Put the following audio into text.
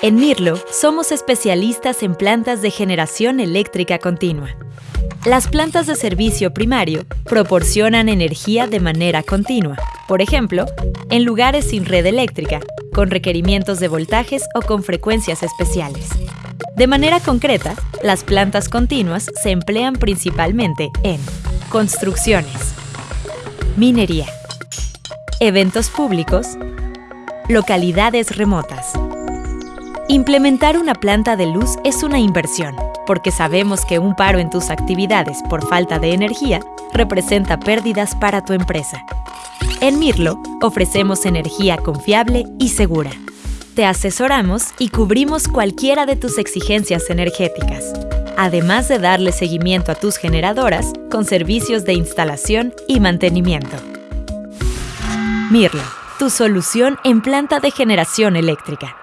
En Mirlo somos especialistas en plantas de generación eléctrica continua. Las plantas de servicio primario proporcionan energía de manera continua, por ejemplo, en lugares sin red eléctrica, con requerimientos de voltajes o con frecuencias especiales. De manera concreta, las plantas continuas se emplean principalmente en construcciones, minería, eventos públicos, localidades remotas. Implementar una planta de luz es una inversión, porque sabemos que un paro en tus actividades por falta de energía representa pérdidas para tu empresa. En Mirlo ofrecemos energía confiable y segura. Te asesoramos y cubrimos cualquiera de tus exigencias energéticas, además de darle seguimiento a tus generadoras con servicios de instalación y mantenimiento. Mirlo, tu solución en planta de generación eléctrica.